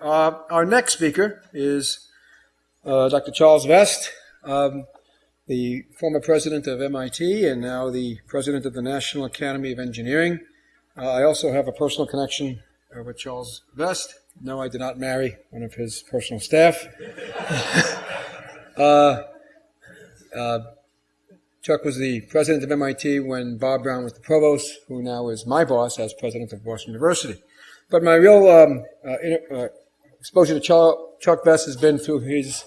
Uh, our next speaker is uh, Dr. Charles Vest, um, the former president of MIT and now the president of the National Academy of Engineering. Uh, I also have a personal connection uh, with Charles Vest. No, I did not marry one of his personal staff. Uh, uh, Chuck was the president of MIT when Bob Brown was the provost, who now is my boss as president of Boston University. But my real um, uh, exposure to Chuck, Chuck Vest has been through his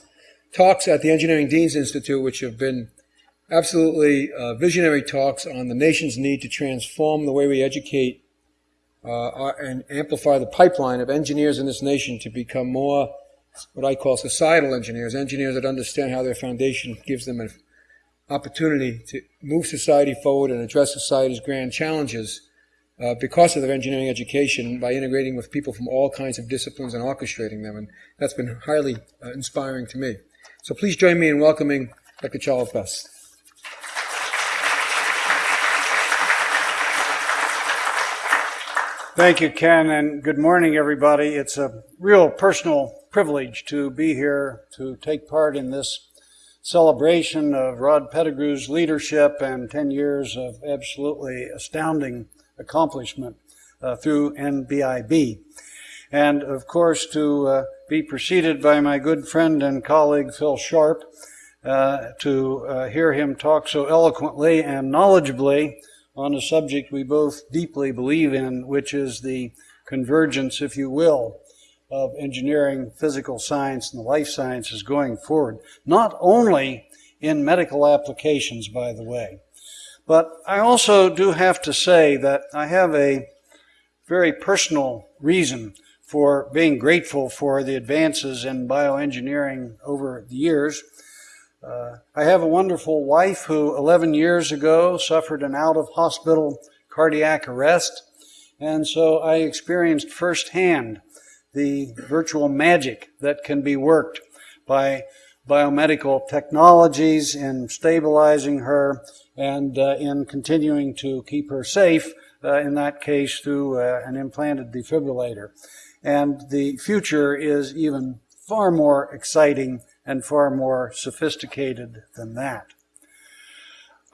talks at the Engineering Deans Institute, which have been absolutely uh, visionary talks on the nation's need to transform the way we educate uh, and amplify the pipeline of engineers in this nation to become more what I call societal engineers, engineers that understand how their foundation gives them an opportunity to move society forward and address society's grand challenges uh, because of their engineering education by integrating with people from all kinds of disciplines and orchestrating them. And that's been highly uh, inspiring to me. So please join me in welcoming Dr. Charles Vest. Thank you, Ken, and good morning, everybody. It's a real personal privilege to be here to take part in this celebration of Rod Pettigrew's leadership and 10 years of absolutely astounding accomplishment uh, through NIBIB. And of course, to uh, be preceded by my good friend and colleague Phil Sharp, uh, to uh, hear him talk so eloquently and knowledgeably on a subject we both deeply believe in, which is the convergence, if you will, of engineering, physical science, and the life sciences going forward. Not only in medical applications, by the way. But I also do have to say that I have a very personal reason for being grateful for the advances in bioengineering over the years. Uh, I have a wonderful wife who 11 years ago suffered an out of hospital cardiac arrest. And so I experienced firsthand the virtual magic that can be worked by biomedical technologies in stabilizing her and uh, in continuing to keep her safe, uh, in that case through uh, an implanted defibrillator. And the future is even far more exciting and far more sophisticated than that.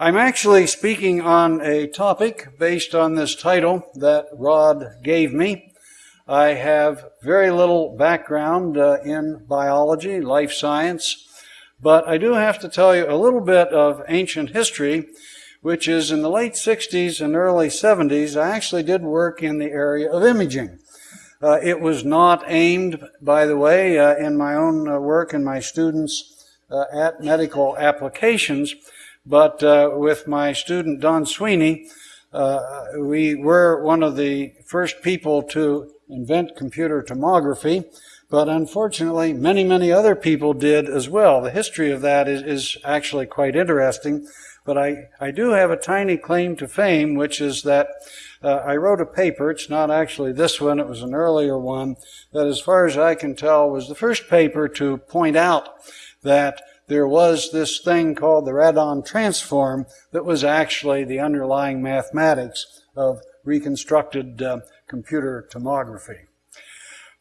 I'm actually speaking on a topic based on this title that Rod gave me, I have very little background uh, in biology, life science, but I do have to tell you a little bit of ancient history, which is in the late 60s and early 70s, I actually did work in the area of imaging. Uh, it was not aimed, by the way, uh, in my own uh, work and my students uh, at medical applications, but uh, with my student Don Sweeney, we were one of the first people to invent computer tomography, but unfortunately, many, many other people did as well. The history of that is, is actually quite interesting, but I, I do have a tiny claim to fame, which is that uh, I wrote a paper, it's not actually this one, it was an earlier one, that as far as I can tell was the first paper to point out that there was this thing called the radon transform that was actually the underlying mathematics of reconstructed uh, computer tomography.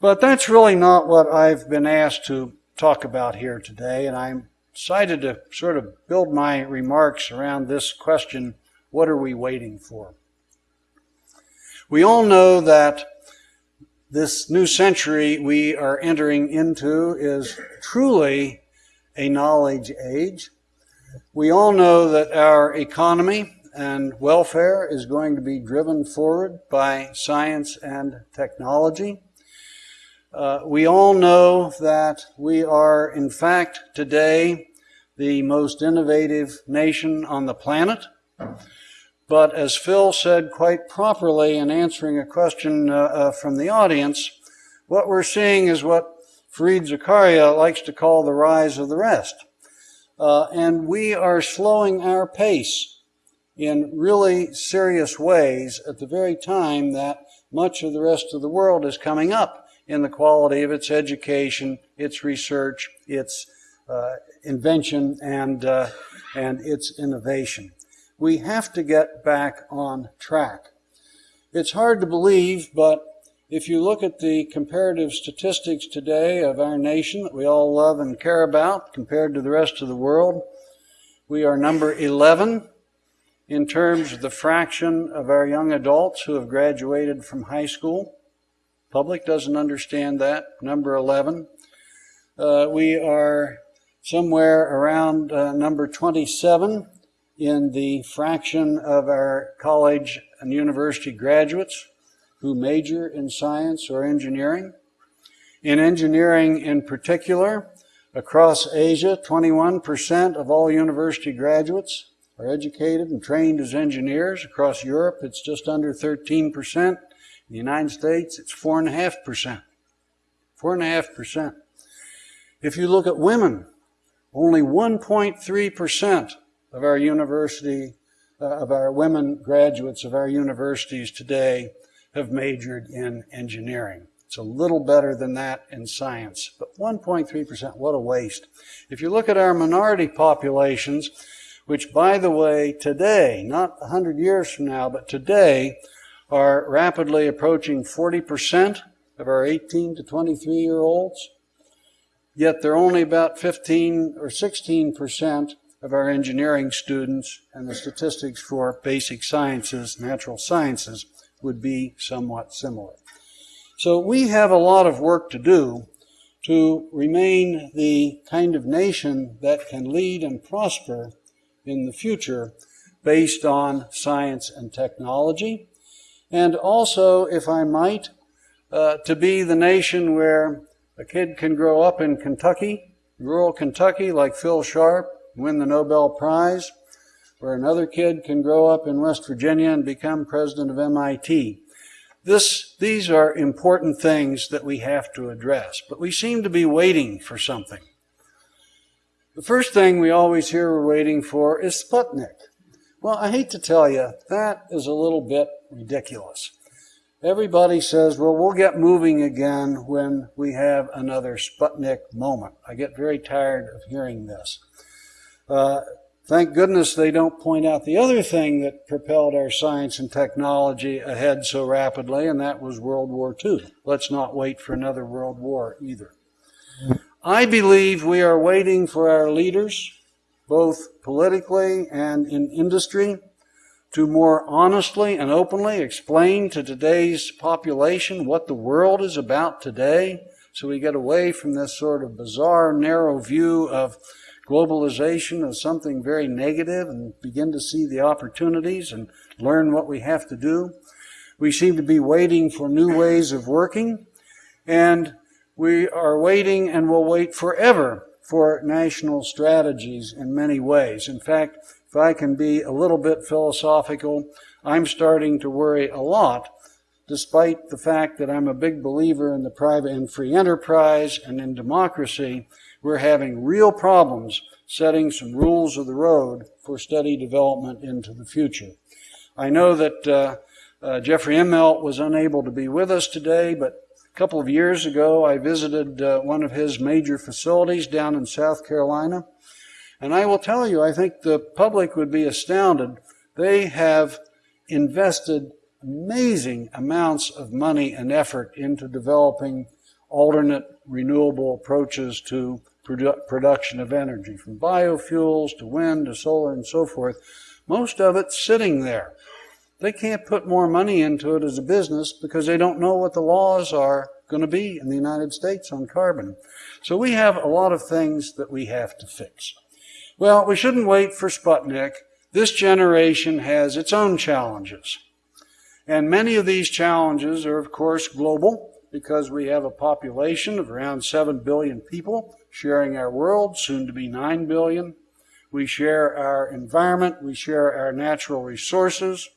But that's really not what I've been asked to talk about here today, and I'm decided to sort of build my remarks around this question, what are we waiting for? We all know that this new century we are entering into is truly a knowledge age. We all know that our economy and welfare is going to be driven forward by science and technology. Uh, we all know that we are, in fact, today the most innovative nation on the planet. But as Phil said quite properly in answering a question uh, uh, from the audience, what we're seeing is what Fareed Zakaria likes to call the rise of the rest. Uh, and we are slowing our pace in really serious ways at the very time that much of the rest of the world is coming up in the quality of its education, its research, its uh, invention, and, uh, and its innovation. We have to get back on track. It's hard to believe, but if you look at the comparative statistics today of our nation that we all love and care about compared to the rest of the world, we are number 11 in terms of the fraction of our young adults who have graduated from high school. Public doesn't understand that. Number 11. Uh, we are somewhere around uh, number 27 in the fraction of our college and university graduates who major in science or engineering. In engineering in particular, across Asia, 21% of all university graduates are educated and trained as engineers. Across Europe, it's just under 13%. In the United States, it's 4.5%. 4.5%. If you look at women, only 1.3% of our university, uh, of our women graduates of our universities today have majored in engineering. It's a little better than that in science, but 1.3%, what a waste. If you look at our minority populations, which by the way, today, not 100 years from now, but today, are rapidly approaching 40% of our 18 to 23 year olds, yet they're only about 15 or 16% of our engineering students, and the statistics for basic sciences, natural sciences, would be somewhat similar. So we have a lot of work to do to remain the kind of nation that can lead and prosper in the future based on science and technology. And also, if I might, uh, to be the nation where a kid can grow up in Kentucky, rural Kentucky, like Phil Sharp, win the Nobel Prize, where another kid can grow up in West Virginia and become president of MIT. This, these are important things that we have to address, but we seem to be waiting for something. The first thing we always hear we're waiting for is Sputnik. Well, I hate to tell you, that is a little bit ridiculous. Everybody says, well, we'll get moving again when we have another Sputnik moment. I get very tired of hearing this. Uh, Thank goodness they don't point out the other thing that propelled our science and technology ahead so rapidly, and that was World War II. Let's not wait for another World War either. I believe we are waiting for our leaders, both politically and in industry, to more honestly and openly explain to today's population what the world is about today so we get away from this sort of bizarre, narrow view of globalization as something very negative and begin to see the opportunities and learn what we have to do. We seem to be waiting for new ways of working, and we are waiting and will wait forever for national strategies in many ways. In fact, if I can be a little bit philosophical, I'm starting to worry a lot, despite the fact that I'm a big believer in the private and free enterprise and in democracy, we're having real problems setting some rules of the road for steady development into the future. I know that uh, uh, Jeffrey Immelt was unable to be with us today, but couple of years ago I visited uh, one of his major facilities down in South Carolina. And I will tell you, I think the public would be astounded. They have invested amazing amounts of money and effort into developing alternate renewable approaches to produ- production of energy, from biofuels to wind to solar and so forth. Most of it sitting there. They can't put more money into it as a business because they don't know what the laws are going to be in the United States on carbon. So we have a lot of things that we have to fix. Well, we shouldn't wait for Sputnik. This generation has its own challenges. And many of these challenges are, of course, global because we have a population of around 7 billion people sharing our world, soon to be 9 billion. We share our environment. We share our natural resources.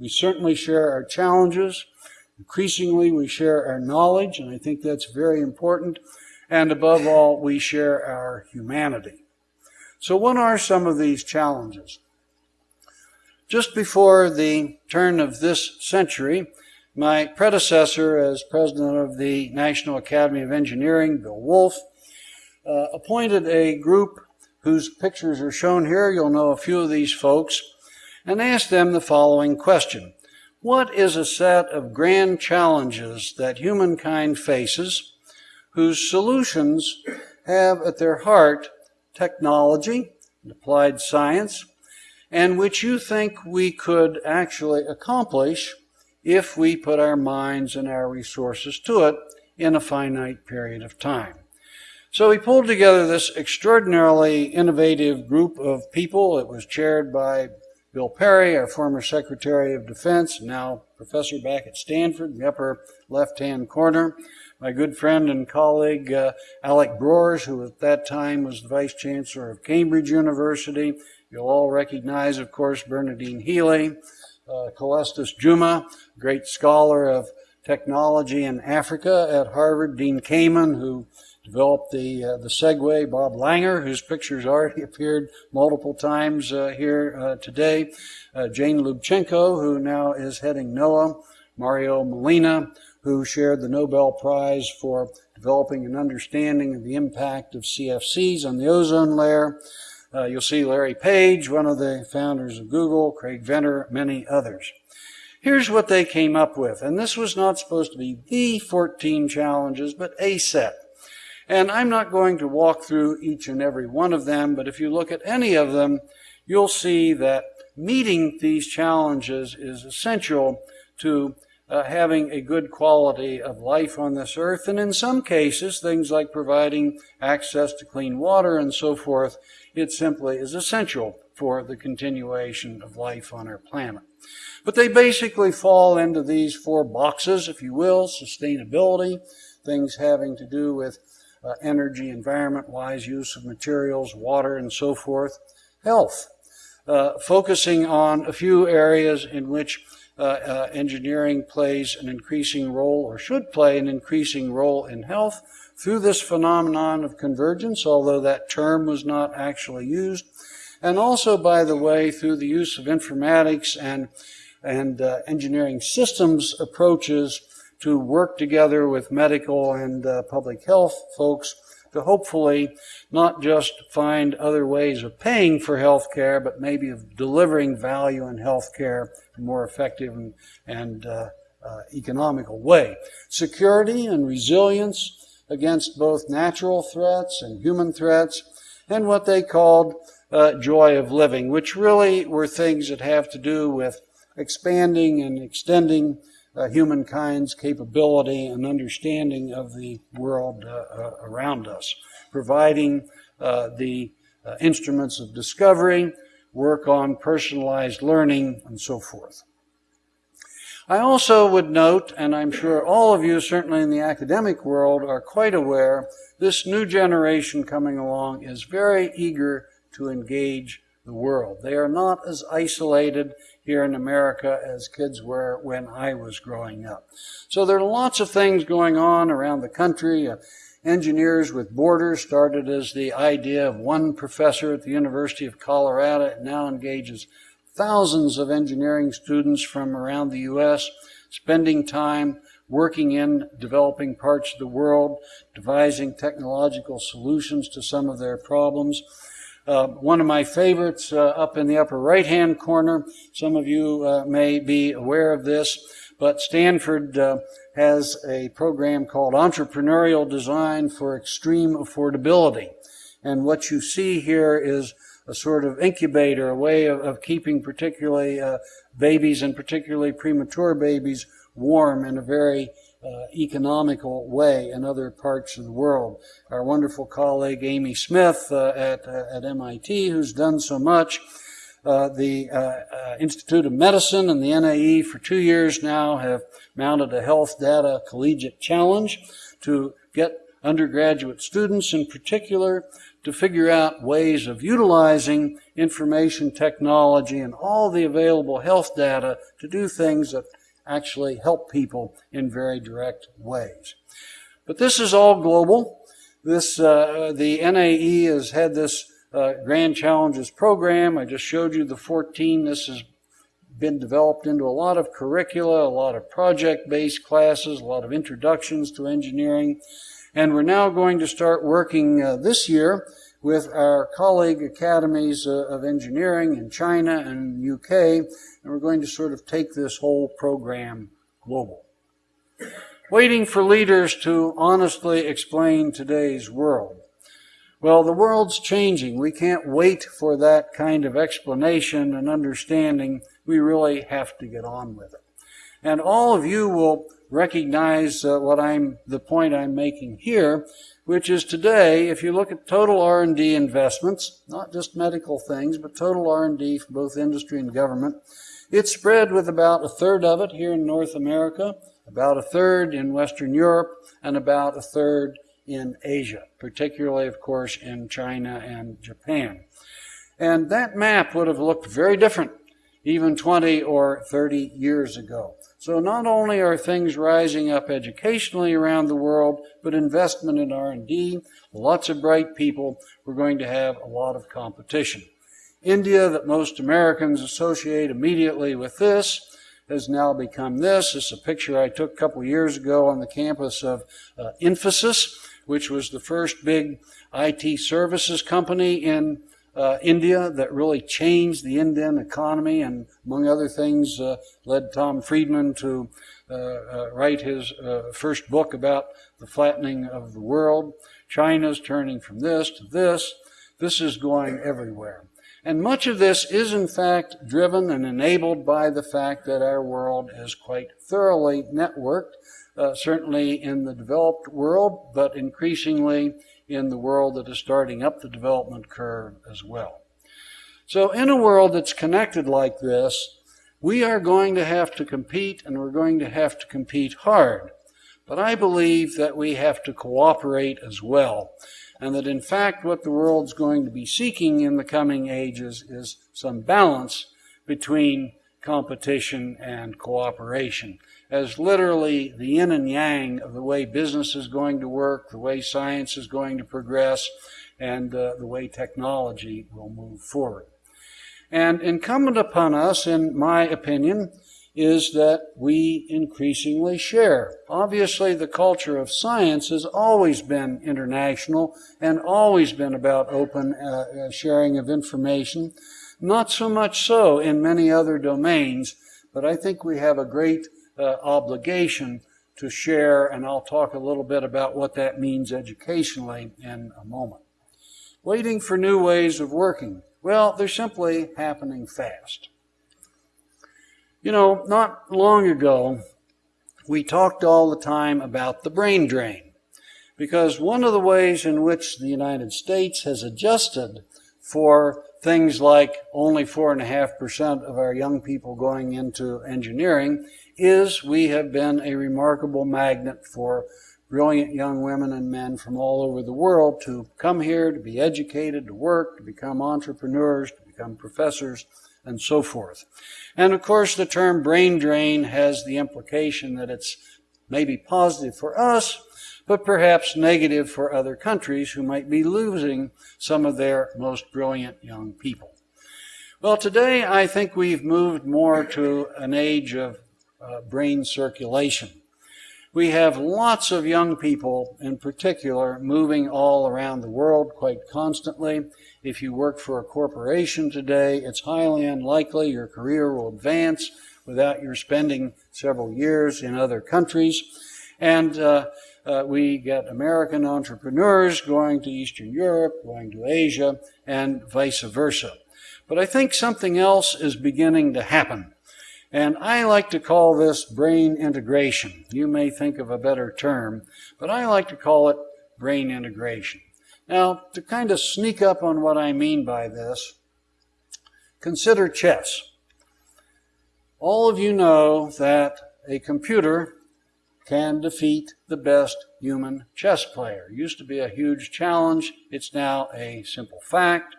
We certainly share our challenges. Increasingly, we share our knowledge, and I think that's very important. And above all, we share our humanity. So what are some of these challenges? Just before the turn of this century, my predecessor as president of the National Academy of Engineering, Bill Wulf, uh, appointed a group whose pictures are shown here. You'll know a few of these folks, and asked them the following question what is a set of grand challenges that humankind faces whose solutions have at their heart technology and applied science, and which you think we could actually accomplish if we put our minds and our resources to it in a finite period of time. So we pulled together this extraordinarily innovative group of people. It was chaired by Bill Perry, our former Secretary of Defense, now professor back at Stanford, in the upper left-hand corner. My good friend and colleague uh, Alec Broers, who at that time was the Vice Chancellor of Cambridge University. You'll all recognize, of course, Bernardine Healy, uh, Juma, great scholar of technology in Africa at Harvard, Dean Kamen, who developed the uh, the Segway, Bob Langer, whose pictures already appeared multiple times uh, here uh, today, uh, Jane Lubchenco, who now is heading NOAA, Mario Molina, who shared the Nobel Prize for developing an understanding of the impact of CFCs on the ozone layer. Uh, you'll see Larry Page, one of the founders of Google, Craig Venter, many others. Here's what they came up with, and this was not supposed to be the 14 challenges, but a set. And I'm not going to walk through each and every one of them, but if you look at any of them, you'll see that meeting these challenges is essential to uh, having a good quality of life on this earth. And in some cases, things like providing access to clean water and so forth, it simply is essential for the continuation of life on our planet. But they basically fall into these four boxes, if you will, sustainability, things having to do with uh, energy, environment-wise use of materials, water, and so forth. Health, uh, focusing on a few areas in which uh, uh, engineering plays an increasing role or should play an increasing role in health through this phenomenon of convergence, although that term was not actually used. And also, by the way, through the use of informatics and, and uh, engineering systems approaches to work together with medical and uh, public health folks to hopefully not just find other ways of paying for health care, but maybe of delivering value in health care in a more effective and, and uh, uh, economical way. Security and resilience against both natural threats and human threats, and what they called uh, joy of living, which really were things that have to do with expanding and extending uh, humankind's capability and understanding of the world uh, uh around us, providing uh, the uh, instruments of discovery, work on personalized learning, and so forth. I also would note, and I'm sure all of you, certainly in the academic world, are quite aware, this new generation coming along is very eager to engage the world. They are not as isolated here in America as kids were when I was growing up. So there are lots of things going on around the country. Uh, Engineers with Borders started as the idea of one professor at the University of Colorado. It now engages thousands of engineering students from around the U.S. spending time working in developing parts of the world, devising technological solutions to some of their problems. Uh, one of my favorites uh, up in the upper right hand corner, some of you uh, may be aware of this, but Stanford uh, has a program called Entrepreneurial Design for Extreme Affordability. And what you see here is a sort of incubator, a way of, of keeping particularly uh, babies and particularly premature babies warm in a very uh, economical way in other parts of the world. Our wonderful colleague Amy Smith uh, at, uh, at MIT, who's done so much, uh, the uh, uh, Institute of Medicine and the NAE for two years now have mounted a health data collegiate challenge to get undergraduate students in particular to figure out ways of utilizing information technology and all the available health data to do things that actually help people in very direct ways. But this is all global. This, uh, the NAE has had this uh, Grand Challenges program. I just showed you the 14. This has been developed into a lot of curricula, a lot of project-based classes, a lot of introductions to engineering. And we're now going to start working uh, this year with our colleague academies uh, of engineering in China and UK, and we're going to sort of take this whole program global. Waiting for leaders to honestly explain today's world. Well, the world's changing. We can't wait for that kind of explanation and understanding. We really have to get on with it. And all of you will recognize uh, what I'm, the point I'm making here, which is today, if you look at total R&D investments, not just medical things, but total R&D for both industry and government, it's spread with about a third of it here in North America, about a third in Western Europe, and about a third in Asia, particularly, of course, in China and Japan. And that map would have looked very different even 20 or 30 years ago. So not only are things rising up educationally around the world, but investment in R&D, lots of bright people, we're going to have a lot of competition. India, that most Americans associate immediately with this, has now become this. This is a picture I took a couple years ago on the campus of uh, Infosys, which was the first big IT services company in uh, India that really changed the Indian economy and, among other things, uh, led Tom Friedman to uh, uh write his uh, first book about the flattening of the world. China's turning from this to this. This is going everywhere. And much of this is, in fact, driven and enabled by the fact that our world is quite thoroughly networked uh, certainly in the developed world, but increasingly in the world that is starting up the development curve as well. So in a world that's connected like this, we are going to have to compete and we're going to have to compete hard. But I believe that we have to cooperate as well. And that in fact what the world's going to be seeking in the coming ages is some balance between competition and cooperation as literally the yin and yang of the way business is going to work, the way science is going to progress, and uh, the way technology will move forward. And incumbent upon us, in my opinion, is that we increasingly share. Obviously, the culture of science has always been international and always been about open uh, uh sharing of information. Not so much so in many other domains, but I think we have a great uh, obligation to share, and I'll talk a little bit about what that means educationally in a moment. Waiting for new ways of working. Well, they're simply happening fast. You know, not long ago, we talked all the time about the brain drain. Because one of the ways in which the United States has adjusted for things like only 4.5% of our young people going into engineering is we have been a remarkable magnet for brilliant young women and men from all over the world to come here, to be educated, to work, to become entrepreneurs, to become professors, and so forth. And of course, the term brain drain has the implication that it's maybe positive for us, but perhaps negative for other countries who might be losing some of their most brilliant young people. Well, today I think we've moved more to an age of uh, brain circulation. We have lots of young people in particular moving all around the world quite constantly. If you work for a corporation today, it's highly unlikely your career will advance without your spending several years in other countries. And uh, uh, we get American entrepreneurs going to Eastern Europe, going to Asia, and vice versa. But I think something else is beginning to happen. And I like to call this brain integration. You may think of a better term, but I like to call it brain integration. Now, to kind of sneak up on what I mean by this, consider chess. All of you know that a computer can defeat the best human chess player. It used to be a huge challenge. It's now a simple fact.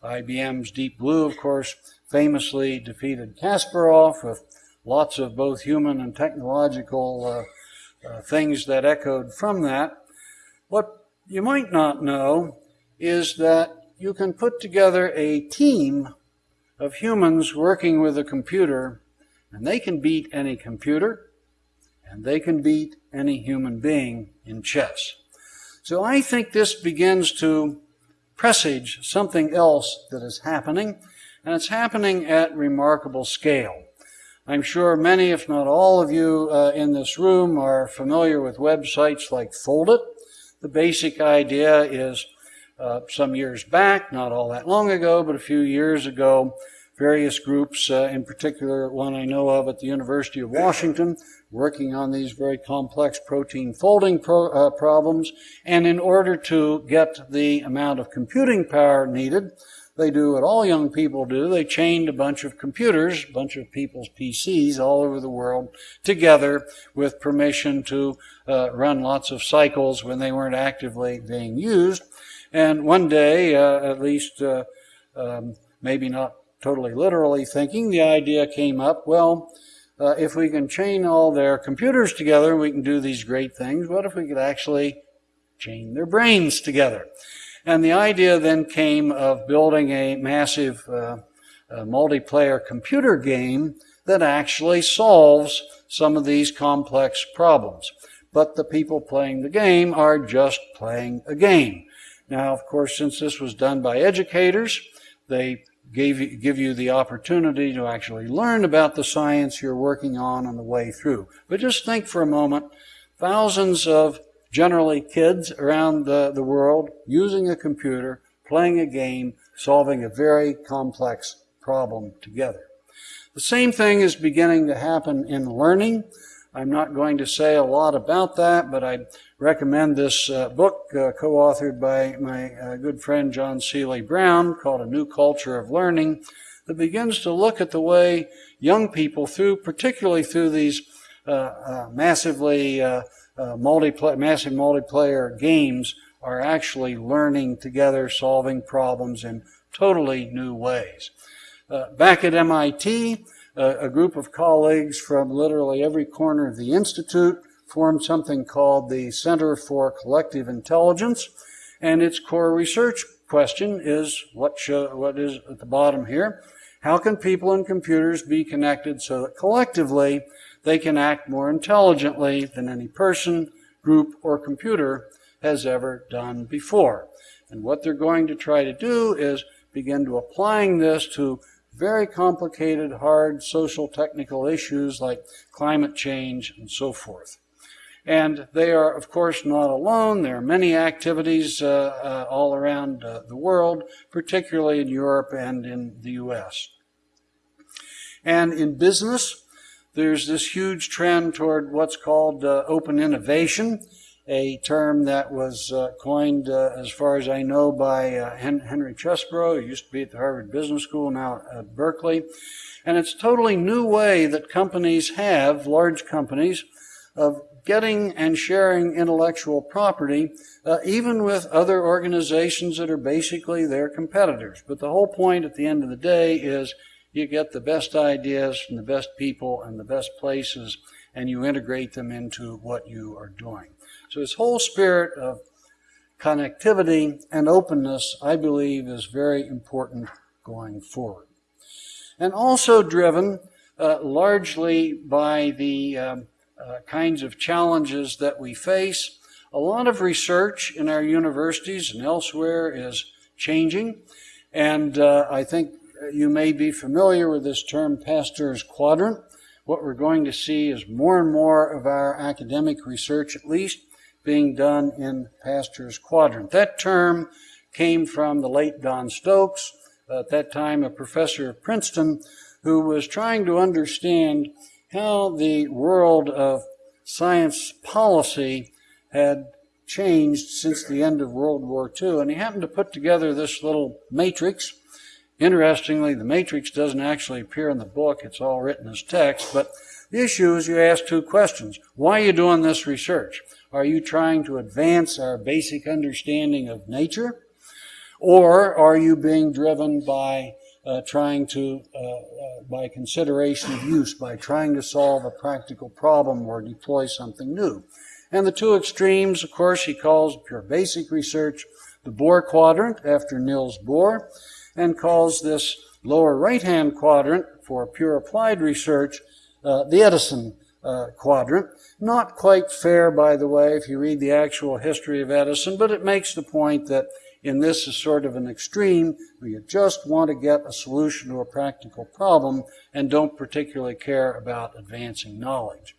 IBM's Deep Blue, of course, famously defeated Kasparov with lots of both human and technological uh, uh, things that echoed from that. What you might not know is that you can put together a team of humans working with a computer, and they can beat any computer, and they can beat any human being in chess. So I think this begins to presage something else that is happening, and it's happening at remarkable scale. I'm sure many, if not all of you uh, in this room are familiar with websites like Foldit. The basic idea is uh, some years back, not all that long ago, but a few years ago, various groups, uh, in particular one I know of at the University of Washington, working on these very complex protein folding pro- uh, problems. And in order to get the amount of computing power needed, they do what all young people do. They chained a bunch of computers, a bunch of people's PCs all over the world together with permission to uh, run lots of cycles when they weren't actively being used. And one day, uh, at least, uh, um, maybe not totally literally thinking, the idea came up, well, uh, if we can chain all their computers together, we can do these great things. What if we could actually chain their brains together? And the idea then came of building a massive uh, uh, multiplayer computer game that actually solves some of these complex problems. But the people playing the game are just playing a game. Now, of course, since this was done by educators, they gave give you the opportunity to actually learn about the science you're working on on the way through. But just think for a moment, thousands of generally kids around the, the world using a computer, playing a game, solving a very complex problem together. The same thing is beginning to happen in learning. I'm not going to say a lot about that, but I recommend this uh, book uh, co-authored by my uh, good friend John Seely Brown called A New Culture of Learning that begins to look at the way young people through, particularly through these uh, uh, massively uh, multiplayer, massive multiplayer games are actually learning together, solving problems in totally new ways. back at MIT, a group of colleagues from literally every corner of the Institute formed something called the Center for Collective Intelligence, and its core research question is what, show, what is at the bottom here. How can people and computers be connected so that collectively they can act more intelligently than any person, group, or computer has ever done before? And what they're going to try to do is begin to applying this to very complicated, hard social technical issues like climate change and so forth. And they are, of course, not alone. There are many activities uh, uh, all around uh, the world, particularly in Europe and in the US. And in business, there's this huge trend toward what's called uh, open innovation, a term that was uh, coined, uh, as far as I know, by Henry Chesbrough, who used to be at the Harvard Business School, now at Berkeley. And it's a totally new way that companies have, large companies, of getting and sharing intellectual property, uh, even with other organizations that are basically their competitors. But the whole point at the end of the day is you get the best ideas from the best people and the best places, and you integrate them into what you are doing. So this whole spirit of connectivity and openness, I believe, is very important going forward. And also driven uh, largely by the um, uh, kinds of challenges that we face. A lot of research in our universities and elsewhere is changing, and uh, I think you may be familiar with this term Pasteur's quadrant. What we're going to see is more and more of our academic research, at least, being done in Pasteur's quadrant. That term came from the late Don Stokes, at that time a professor at Princeton, who was trying to understand how the world of science policy had changed since the end of World War II. And he happened to put together this little matrix. Interestingly, the matrix doesn't actually appear in the book, it's all written as text. But the issue is you ask two questions. Why are you doing this research? Are you trying to advance our basic understanding of nature? Or are you being driven by uh, trying to, uh, uh, by consideration of use, by trying to solve a practical problem or deploy something new? And the two extremes, of course, he calls pure basic research the Bohr quadrant after Niels Bohr, and calls this lower right-hand quadrant for pure applied research uh, the Edison uh, quadrant. Not quite fair, by the way, if you read the actual history of Edison, but it makes the point that in this is sort of an extreme where you just want to get a solution to a practical problem and don't particularly care about advancing knowledge.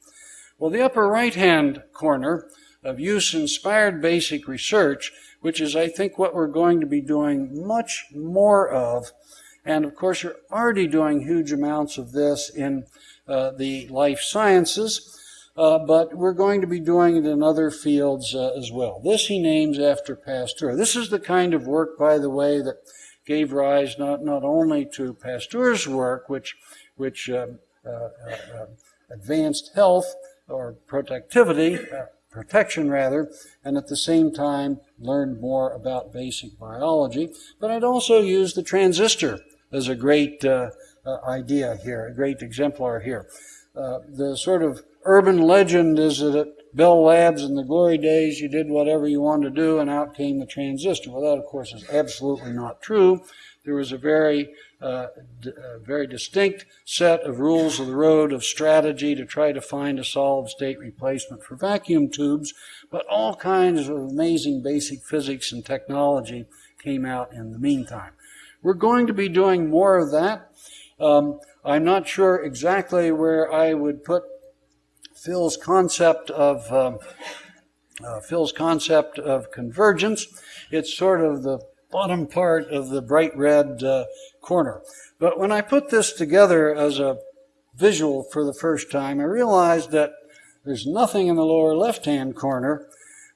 Well, the upper right hand corner of use inspired basic research, which is, I think, what we're going to be doing much more of. And of course, you're already doing huge amounts of this in uh, the life sciences. Uh, but we're going to be doing it in other fields uh, as well. This he names after Pasteur. This is the kind of work, by the way, that gave rise not, not only to Pasteur's work, which, which um, uh, uh, uh advanced health or protectivity, uh, protection rather, and at the same time learned more about basic biology. But I'd also use the transistor as a great idea here, a great exemplar here. the sort of urban legend is that at Bell Labs in the glory days, you did whatever you wanted to do, and out came the transistor. Well, that, of course, is absolutely not true. There was a very, uh, uh, very distinct set of rules of the road of strategy to try to find a solid state replacement for vacuum tubes, but all kinds of amazing basic physics and technology came out in the meantime. We're going to be doing more of that. Um, I'm not sure exactly where I would put Phil's concept of um, uh, Phil's concept of convergence. It's sort of the bottom part of the bright red uh, corner. But when I put this together as a visual for the first time, I realized that there's nothing in the lower left-hand corner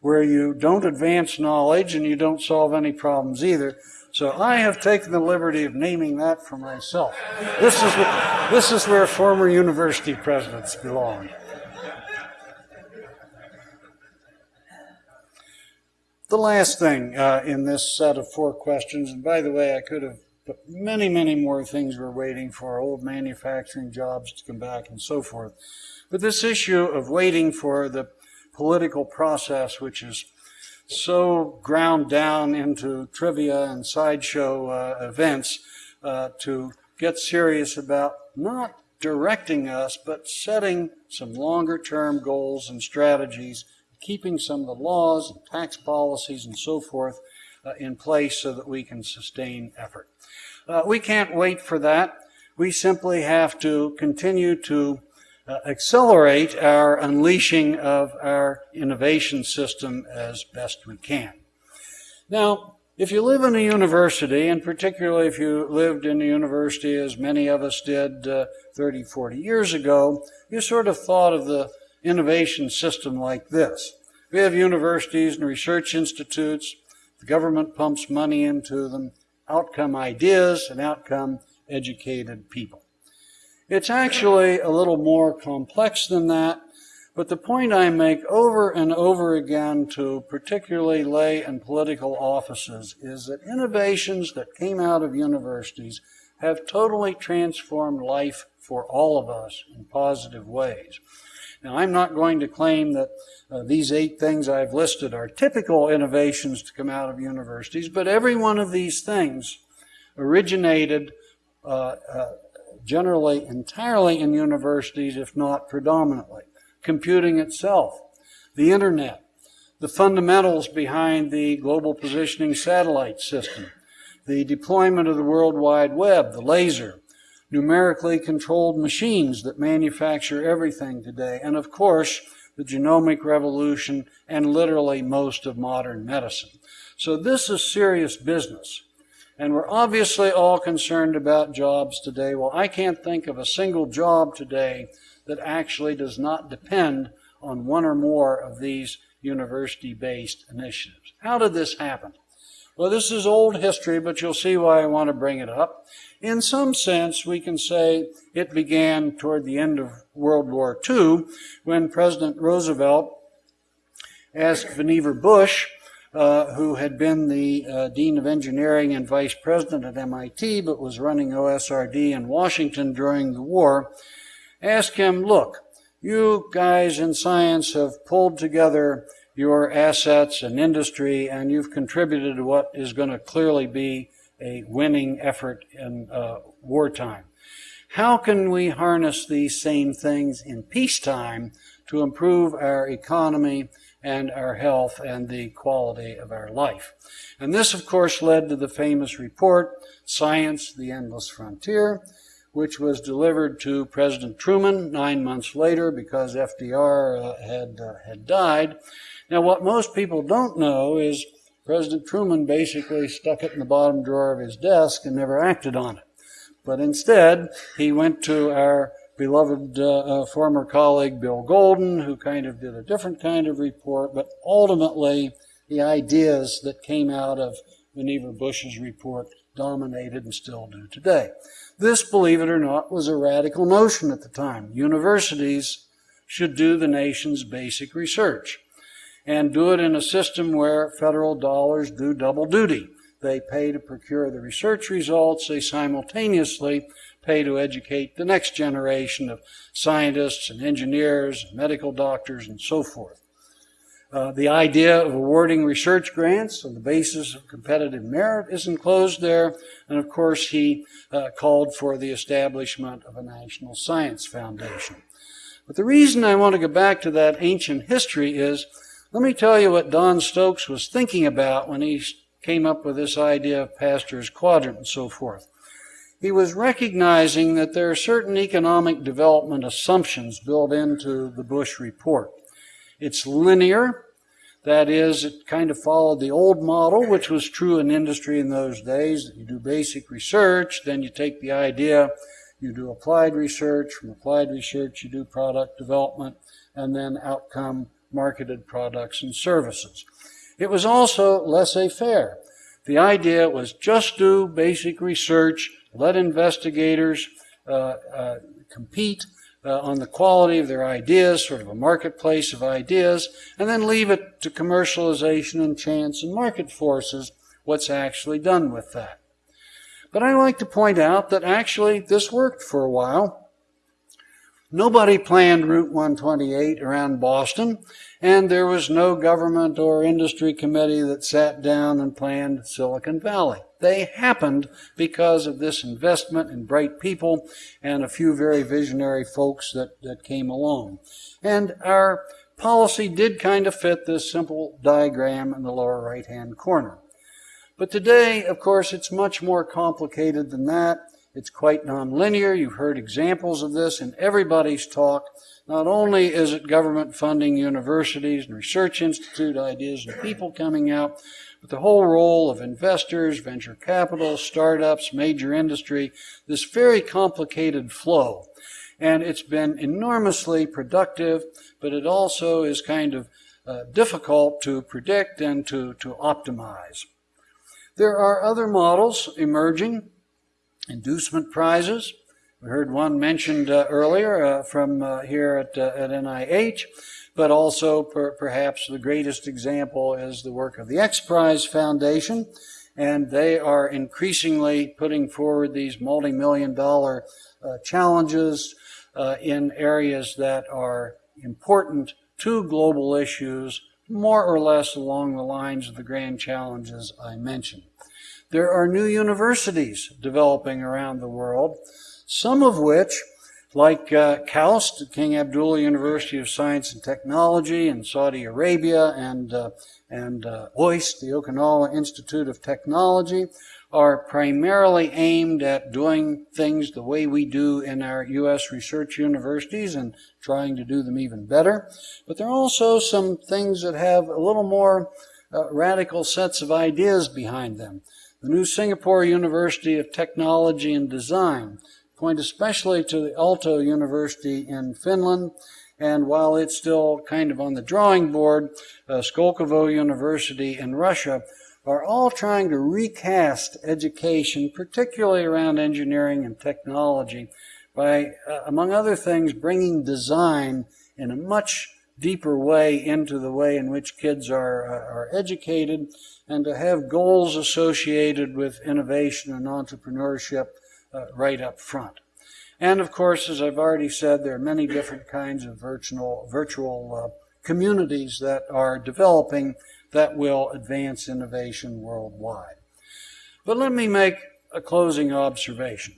where you don't advance knowledge and you don't solve any problems either. So I have taken the liberty of naming that for myself. This is, this is where former university presidents belong. The last thing uh, in this set of four questions, and by the way, I could have put many, many more things we're waiting for, old manufacturing jobs to come back and so forth. But this issue of waiting for the political process, which is so ground down into trivia and sideshow uh, events, uh, to get serious about not directing us, but setting some longer term goals and strategies keeping some of the laws and tax policies and so forth uh, in place so that we can sustain effort. Uh, we can't wait for that. We simply have to continue to uh, accelerate our unleashing of our innovation system as best we can. Now, if you live in a university, and particularly if you lived in a university as many of us did uh, 30, 40 years ago, you sort of thought of the innovation system like this. We have universities and research institutes. The government pumps money into them. Outcome ideas and outcome educated people. It's actually a little more complex than that, but the point I make over and over again to particularly lay and political offices is that innovations that came out of universities have totally transformed life for all of us in positive ways. Now, I'm not going to claim that uh, these eight things I've listed are typical innovations to come out of universities, but every one of these things originated uh, uh, generally entirely in universities, if not predominantly. Computing itself, the internet, the fundamentals behind the global positioning satellite system, the deployment of the World Wide Web, the laser, numerically controlled machines that manufacture everything today, and of course, the genomic revolution and literally most of modern medicine. So this is serious business. And we're obviously all concerned about jobs today. Well, I can't think of a single job today that actually does not depend on one or more of these university based initiatives. How did this happen? Well, this is old history, but you'll see why I want to bring it up. In some sense, we can say it began toward the end of World War II when President Roosevelt asked Vannevar Bush, uh, who had been the uh, Dean of Engineering and Vice President at MIT, but was running OSRD in Washington during the war, asked him, look, you guys in science have pulled together your assets and industry, and you've contributed to what is going to clearly be a winning effort in uh, wartime. How can we harness these same things in peacetime to improve our economy and our health and the quality of our life. And this, of course, led to the famous report, Science, the Endless Frontier, which was delivered to President Truman nine months later because FDR uh, had, uh, had died. Now, what most people don't know is President Truman basically stuck it in the bottom drawer of his desk and never acted on it. But instead, he went to our beloved uh, uh, former colleague Bill Golden, who kind of did a different kind of report, but ultimately, the ideas that came out of Vannevar Bush's report dominated and still do today. This, believe it or not, was a radical notion at the time. Universities should do the nation's basic research and do it in a system where federal dollars do double duty. They pay to procure the research results, they simultaneously pay to educate the next generation of scientists and engineers, medical doctors, and so forth. Uh, the idea of awarding research grants on the basis of competitive merit is enclosed there, and of course, he uh, called for the establishment of a National Science Foundation. But the reason I want to go back to that ancient history is let me tell you what Don Stokes was thinking about when he came up with this idea of Pasteur's quadrant and so forth. He was recognizing that there are certain economic development assumptions built into the Bush report. It's linear, that is, it kind of followed the old model, which was true in industry in those days. You do basic research, then you take the idea, you do applied research, from applied research you do product development, and then outcome marketed products and services. It was also laissez-faire. The idea was just do basic research, let investigators uh, uh, compete uh, on the quality of their ideas, sort of a marketplace of ideas, and then leave it to commercialization and chance and market forces what's actually done with that. But I like to point out that actually this worked for a while. Nobody planned Route 128 around Boston, and there was no government or industry committee that sat down and planned Silicon Valley. They happened because of this investment in bright people and a few very visionary folks that, that came along. And our policy did kind of fit this simple diagram in the lower right hand corner. But today, of course, it's much more complicated than that. It's quite nonlinear. You've heard examples of this in everybody's talk. Not only is it government funding universities and research institute ideas and people coming out, but the whole role of investors, venture capital, startups, major industry, this very complicated flow. And it's been enormously productive, but it also is kind of uh, difficult to predict and to, to optimize. There are other models emerging inducement prizes. We heard one mentioned uh, earlier uh, from uh, here at, uh, at NIH, but also per, perhaps the greatest example is the work of the X Prize Foundation, and they are increasingly putting forward these multi-million dollar uh, challenges in areas that are important to global issues, more or less along the lines of the grand challenges I mentioned. There are new universities developing around the world, some of which, like uh, KAUST, King Abdullah University of Science and Technology in Saudi Arabia, and, uh, and uh, OIST, the Okinawa Institute of Technology, are primarily aimed at doing things the way we do in our U.S. research universities and trying to do them even better. But there are also some things that have a little more uh, radical sets of ideas behind them. The new Singapore University of Technology and Design point especially to the Aalto University in Finland, and while it's still kind of on the drawing board, uh, Skolkovo University in Russia are all trying to recast education, particularly around engineering and technology, by, uh, among other things, bringing design in a much deeper way into the way in which kids are, uh, are educated and to have goals associated with innovation and entrepreneurship uh, right up front. And of course, as I've already said, there are many different kinds of virtual, virtual uh, communities that are developing that will advance innovation worldwide. But let me make a closing observation.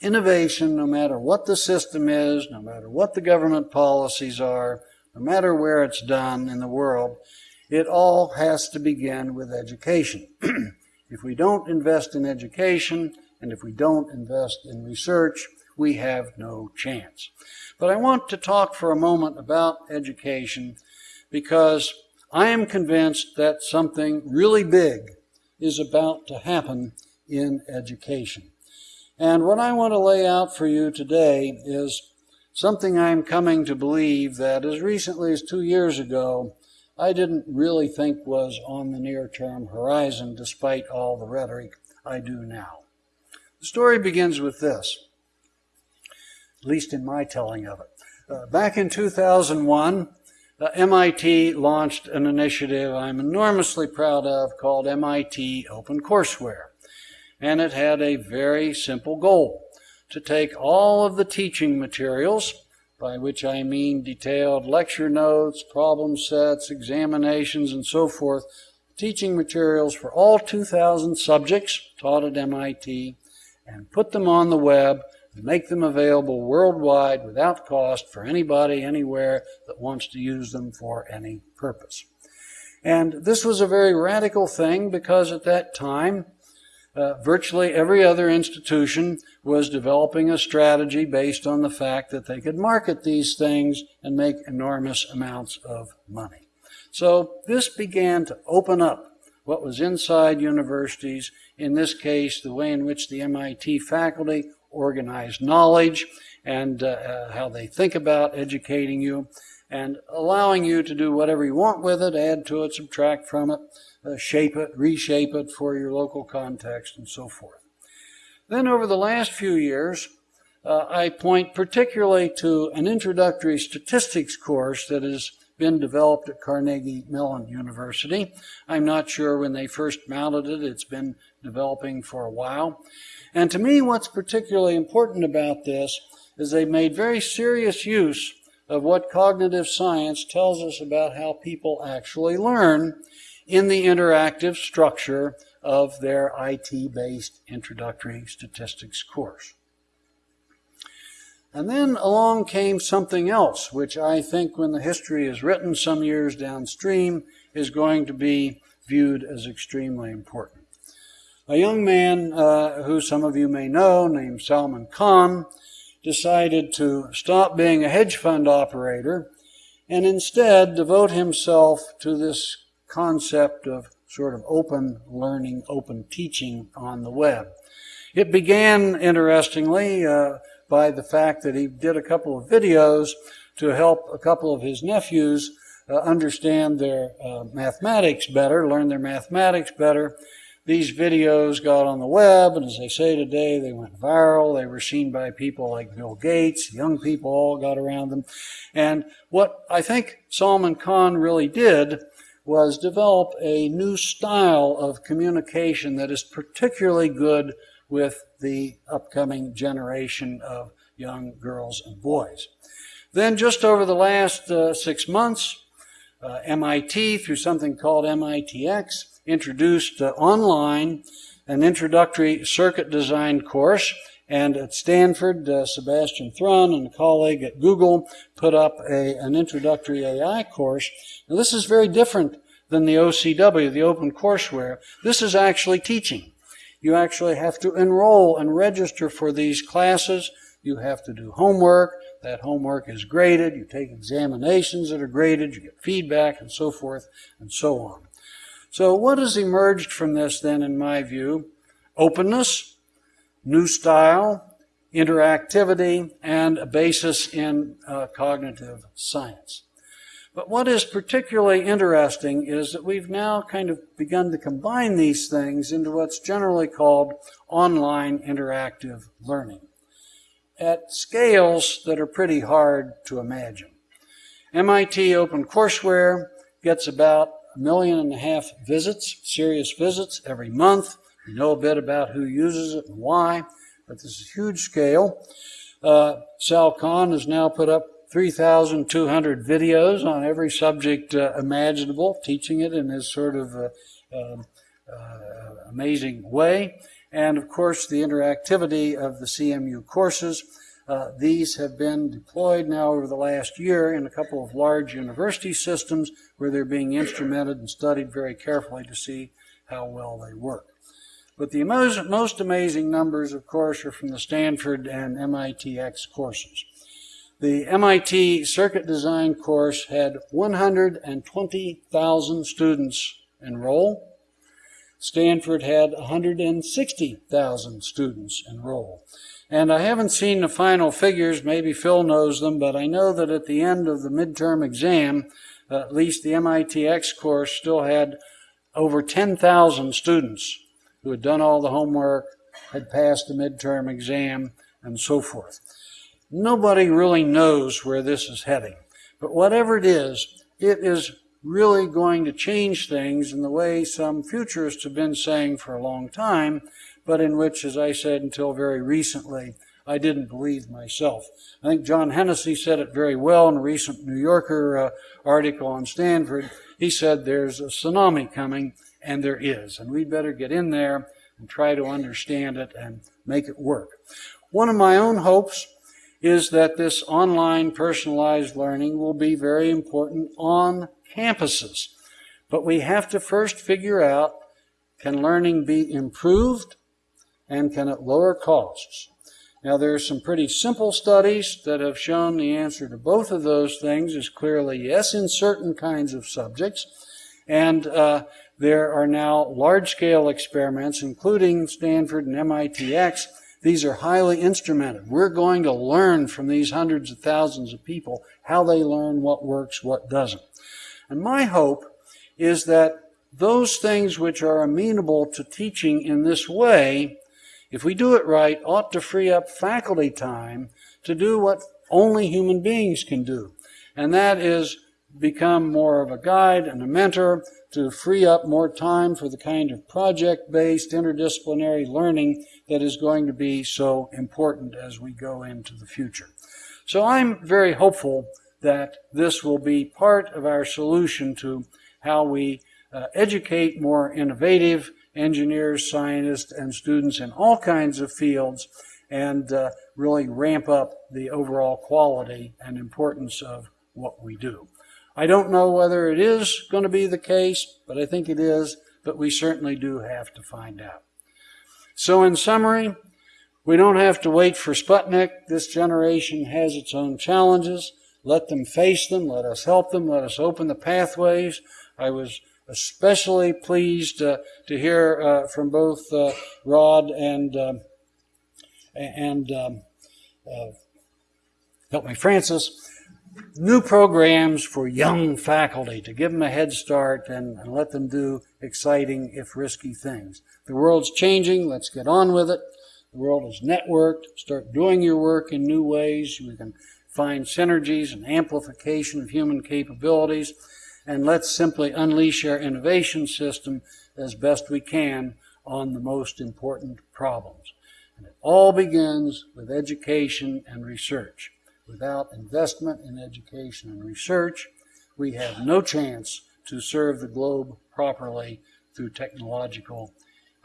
Innovation, no matter what the system is, no matter what the government policies are, no matter where it's done in the world, it all has to begin with education. if we don't invest in education and if we don't invest in research, we have no chance. But I want to talk for a moment about education because I am convinced that something really big is about to happen in education. And what I want to lay out for you today is something I'm coming to believe that as recently as two years ago, I didn't really think was on the near term horizon despite all the rhetoric I do now. The story begins with this, at least in my telling of it. Uh, back in 2001, uh, MIT launched an initiative I'm enormously proud of called MIT OpenCourseware. And it had a very simple goal to take all of the teaching materials, by which I mean detailed lecture notes, problem sets, examinations, and so forth, teaching materials for all 2,000 subjects taught at MIT, and put them on the web and make them available worldwide without cost for anybody anywhere that wants to use them for any purpose. And this was a very radical thing because at that time, uh, virtually every other institution was developing a strategy based on the fact that they could market these things and make enormous amounts of money. So this began to open up what was inside universities, in this case, the way in which the MIT faculty organized knowledge and uh, uh, how they think about educating you and allowing you to do whatever you want with it, add to it, subtract from it, uh, shape it, reshape it for your local context, and so forth. Then over the last few years, uh, I point particularly to an introductory statistics course that has been developed at Carnegie Mellon University. I'm not sure when they first mounted it. It's been developing for a while. And to me, what's particularly important about this is they made very serious use of what cognitive science tells us about how people actually learn in the interactive structure of their IT-based introductory statistics course. And then along came something else, which I think when the history is written some years downstream is going to be viewed as extremely important. A young man uh, who some of you may know, named Salman Khan, decided to stop being a hedge fund operator and instead devote himself to this concept of sort of open learning, open teaching on the web. It began, interestingly, uh, by the fact that he did a couple of videos to help a couple of his nephews uh, understand their uh, mathematics better, learn their mathematics better. These videos got on the web, and as they say today, they went viral. They were seen by people like Bill Gates. Young people all got around them. And what I think Salman Khan really did was develop a new style of communication that is particularly good with the upcoming generation of young girls and boys. Then just over the last uh, six months, uh, MIT, through something called MITx, introduced online an introductory circuit design course and at Stanford, uh, Sebastian Thrun and a colleague at Google put up a, an introductory AI course. Now, this is very different than the OCW, the OpenCourseware. This is actually teaching. You actually have to enroll and register for these classes. You have to do homework. That homework is graded. You take examinations that are graded. You get feedback and so forth and so on. So what has emerged from this then, in my view? Openness, new style, interactivity, and a basis in uh, cognitive science. But what is particularly interesting is that we've now kind of begun to combine these things into what's generally called online interactive learning at scales that are pretty hard to imagine. MIT OpenCourseware gets about million and a half visits, serious visits, every month. We know a bit about who uses it and why, but this is huge scale. Uh, Sal Khan has now put up 3,200 videos on every subject uh, imaginable, teaching it in his sort of uh, um, uh, amazing way. And of course, the interactivity of the CMU courses. Uh, these have been deployed now over the last year in a couple of large university systems where they're being instrumented and studied very carefully to see how well they work. But the most, most amazing numbers, of course, are from the Stanford and MITx courses. The MIT circuit design course had 120,000 students enroll. Stanford had 160,000 students enroll. And I haven't seen the final figures, maybe Phil knows them, but I know that at the end of the midterm exam, at least the MITx course still had over 10,000 students who had done all the homework, had passed the midterm exam, and so forth. Nobody really knows where this is heading. But whatever it is, it is really going to change things in the way some futurists have been saying for a long time, but in which, as I said until very recently, I didn't believe myself. I think John Hennessy said it very well in a recent New Yorker uh, article on Stanford. He said there's a tsunami coming, and there is, and we'd better get in there and try to understand it and make it work. One of my own hopes is that this online personalized learning will be very important on campuses. But we have to first figure out can learning be improved and can it lower costs? Now, there are some pretty simple studies that have shown the answer to both of those things is clearly yes in certain kinds of subjects. And uh, there are now large scale experiments, including Stanford and MITx. These are highly instrumented. We're going to learn from these hundreds of thousands of people how they learn, what works, what doesn't. And my hope is that those things which are amenable to teaching in this way, if we do it right, ought to free up faculty time to do what only human beings can do. And that is become more of a guide and a mentor to free up more time for the kind of project-based interdisciplinary learning that is going to be so important as we go into the future. So I'm very hopeful that this will be part of our solution to how we uh, educate more innovative engineers, scientists, and students in all kinds of fields and uh, really ramp up the overall quality and importance of what we do. I don't know whether it is going to be the case, but I think it is, but we certainly do have to find out. So in summary, we don't have to wait for Sputnik. This generation has its own challenges. Let them face them. Let us help them. Let us open the pathways. I was especially pleased uh, to hear uh, from both uh, Rod and um, and um, help me, Francis. New programs for young faculty to give them a head start and, and let them do exciting, if risky, things. The world's changing. Let's get on with it. The world is networked. Start doing your work in new ways. We can find synergies and amplification of human capabilities, and let's simply unleash our innovation system as best we can on the most important problems. And it all begins with education and research. Without investment in education and research, we have no chance to serve the globe properly through technological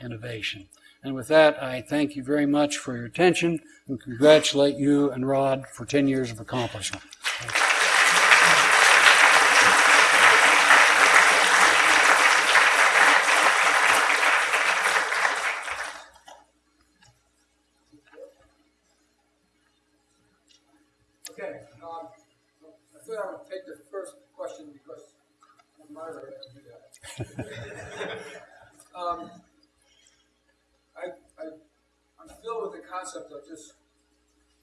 innovation. And with that, I thank you very much for your attention and congratulate you and Rod for 10 years of accomplishment. Okay, um, I thought I would take the first question because I'm moderator, I do that. Um, I, I, I'm filled with the concept of just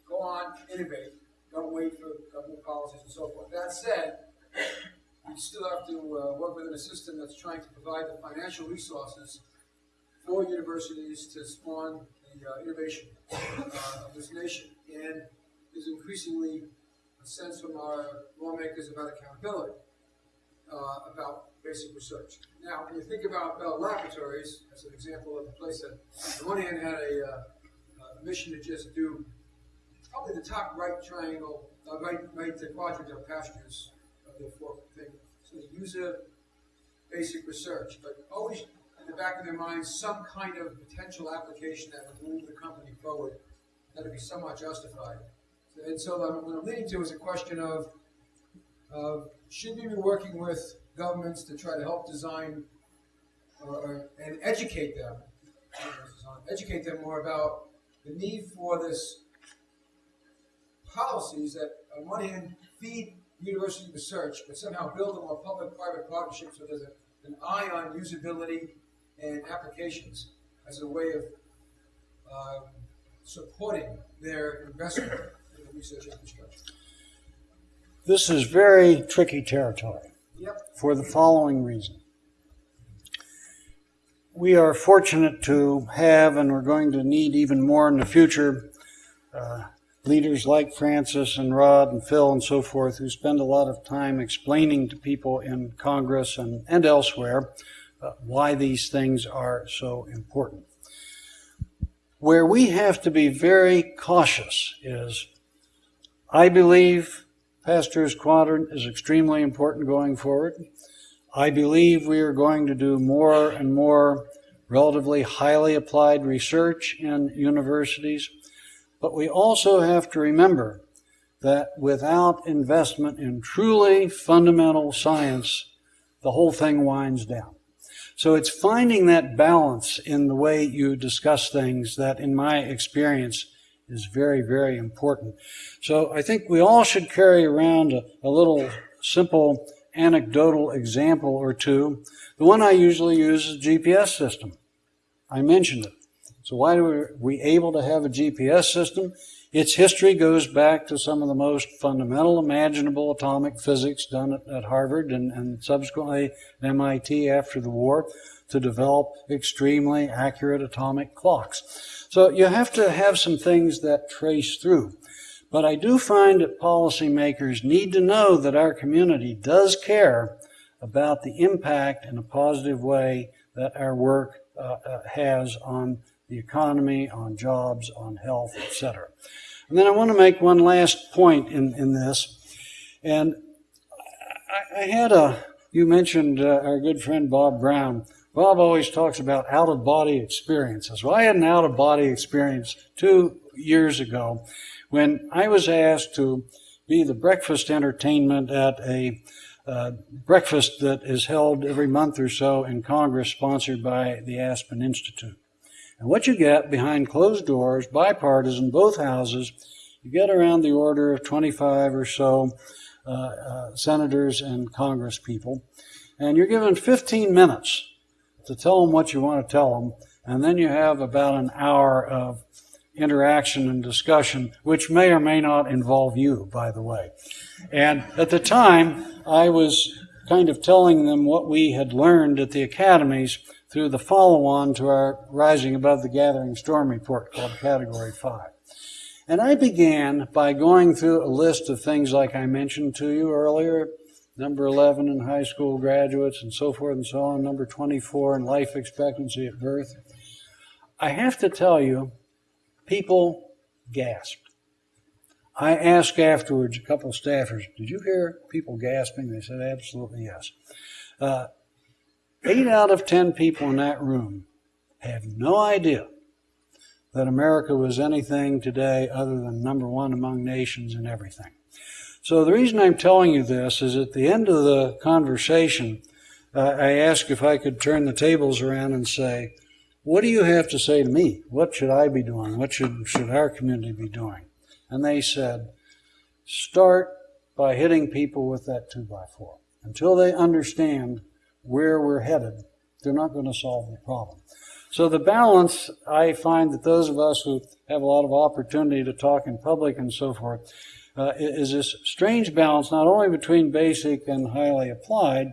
go on, innovate, don't wait for government policies and so forth. That said, we still have to uh, work within a system that's trying to provide the financial resources for universities to spawn the uh, innovation uh, of this nation. And there's increasingly a sense from our lawmakers about accountability, uh, about basic research. Now, when you think about Bell Laboratories, as an example of a place that, on one hand, had a, uh, a mission to just do probably the top right triangle, uh, right, right quadrant of Pasteur's of the four thing. So user basic research, but always in the back of their minds some kind of potential application that would move the company forward that would be somewhat justified. and so what I'm leading to is a question of, of should we be working with governments to try to help design or- and educate them, educate them more about the need for this policies that on one hand feed university research, but somehow build a more public-private partnership so there's a, an eye on usability and applications as a way of um, supporting their investment in the research infrastructure. This is very tricky territory Yep. for the following reason. We are fortunate to have, and we're going to need even more in the future, uh, leaders like Francis and Rod and Phil and so forth who spend a lot of time explaining to people in Congress and, and elsewhere uh, why these things are so important. Where we have to be very cautious is I believe Pasteur's Quadrant is extremely important going forward. I believe we are going to do more and more relatively highly applied research in universities. But we also have to remember that without investment in truly fundamental science, the whole thing winds down. So it's finding that balance in the way you discuss things that, in my experience, is very, very important. So I think we all should carry around a, a little simple anecdotal example or two. The one I usually use is GPS system. I mentioned it. So why are we able to have a GPS system? Its history goes back to some of the most fundamental imaginable atomic physics done at, at Harvard and, and subsequently MIT after the war to develop extremely accurate atomic clocks. So you have to have some things that trace through. But I do find that policymakers need to know that our community does care about the impact in a positive way that our work uh, uh, has on the economy, on jobs, on health, etc. And then I want to make one last point in, in this. And I, I had a, you mentioned uh, our good friend Bob Brown. Bob always talks about out of body experiences. Well, I had an out of body experience two years ago when I was asked to be the breakfast entertainment at a uh, breakfast that is held every month or so in Congress, sponsored by the Aspen Institute. And what you get behind closed doors, bipartisan, both houses, you get around the order of 25 or so uh, uh, senators and Congress people, and you're given 15 minutes to tell them what you want to tell them, and then you have about an hour of interaction and discussion, which may or may not involve you, by the way. And at the time, I was kind of telling them what we had learned at the academies through the follow on to our Rising Above the Gathering Storm report called Category 5. And I began by going through a list of things like I mentioned to you earlier number 11 in high school graduates and so forth and so on, number 24 in life expectancy at birth. I have to tell you, people gasped. I asked afterwards a couple of staffers, Did you hear people gasping? They said, Absolutely yes. Uh, eight out of ten people in that room have no idea that America was anything today other than number one among nations in everything. So the reason I'm telling you this is at the end of the conversation, uh, I asked if I could turn the tables around and say, what do you have to say to me? What should I be doing? What should, should our community be doing? And they said, start by hitting people with that two by four. Until they understand where we're headed, they're not going to solve the problem. So the balance, I find that those of us who have a lot of opportunity to talk in public and so forth, uh, is this strange balance not only between basic and highly applied,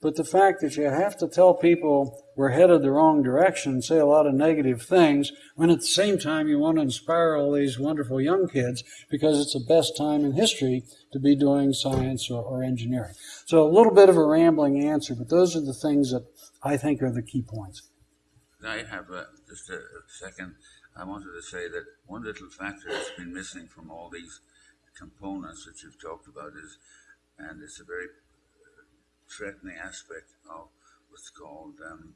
but the fact that you have to tell people we're headed the wrong direction, say a lot of negative things, when at the same time you want to inspire all these wonderful young kids because it's the best time in history to be doing science or, or engineering. So a little bit of a rambling answer, but those are the things that I think are the key points. I have uh, just a second. I wanted to say that one little factor that's been missing from all these components that you've talked about is, and it's a very threatening aspect of what's called um,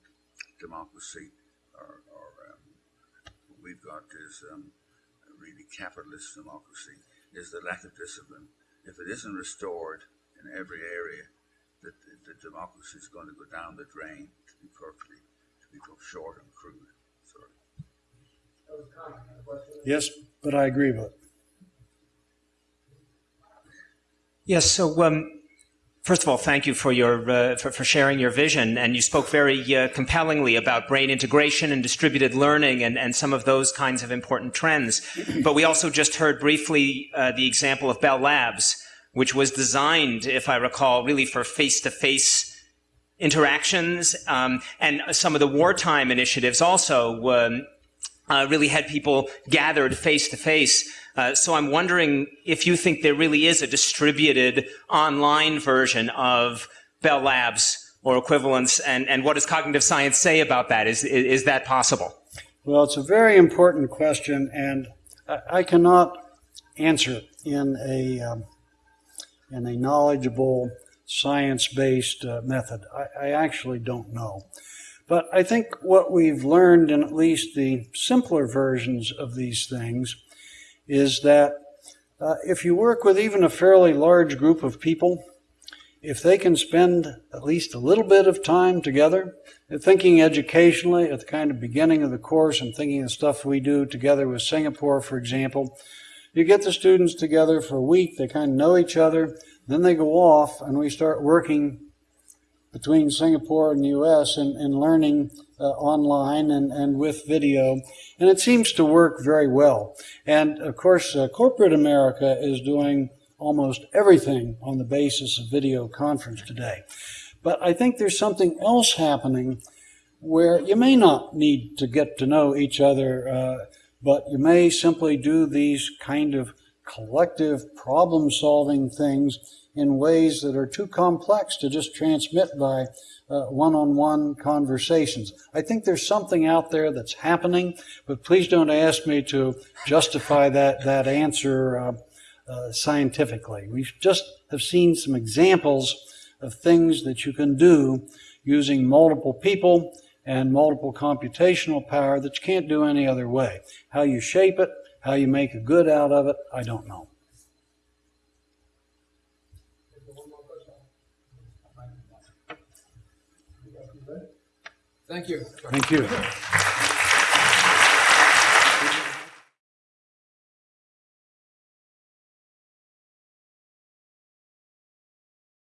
democracy, or, or um, what we've got is um, really capitalist democracy. is the lack of discipline. If it isn't restored in every area, the, the, the democracy is going to go down the drain, to be perfectly, to be short and crude. Sorry. Yes, but I agree with it. Yes. So, um, first of all, thank you for your uh, for, for sharing your vision, and you spoke very uh, compellingly about brain integration and distributed learning, and, and some of those kinds of important trends. but we also just heard briefly uh, the example of Bell Labs, which was designed, if I recall, really for face-to-face interactions, um, and some of the wartime initiatives also. Um, uh, really had people gathered face to face. Uh, so I'm wondering if you think there really is a distributed online version of Bell Labs or equivalents, and, and what does cognitive science say about that? Is, is, is that possible? Well, it's a very important question, and I, I cannot answer in a um, in a knowledgeable, science-based uh, method. I, I actually don't know. But I think what we've learned in at least the simpler versions of these things is that uh, if you work with even a fairly large group of people, if they can spend at least a little bit of time together, thinking educationally at the kind of beginning of the course, I'm thinking of stuff we do together with Singapore, for example. You get the students together for a week, they kind of know each other, then they go off and we start working between Singapore and the U.S. and, and learning uh, online and, and with video. And it seems to work very well. And of course, uh, corporate America is doing almost everything on the basis of video conference today. But I think there's something else happening where you may not need to get to know each other, uh, but you may simply do these kind of collective problem solving things in ways that are too complex to just transmit by one on one conversations. I think there's something out there that's happening, but please don't ask me to justify that, that answer uh, uh, scientifically. We just have seen some examples of things that you can do using multiple people and multiple computational power that you can't do any other way. How you shape it, how you make a good out of it, I don't know. Thank you. Thank you.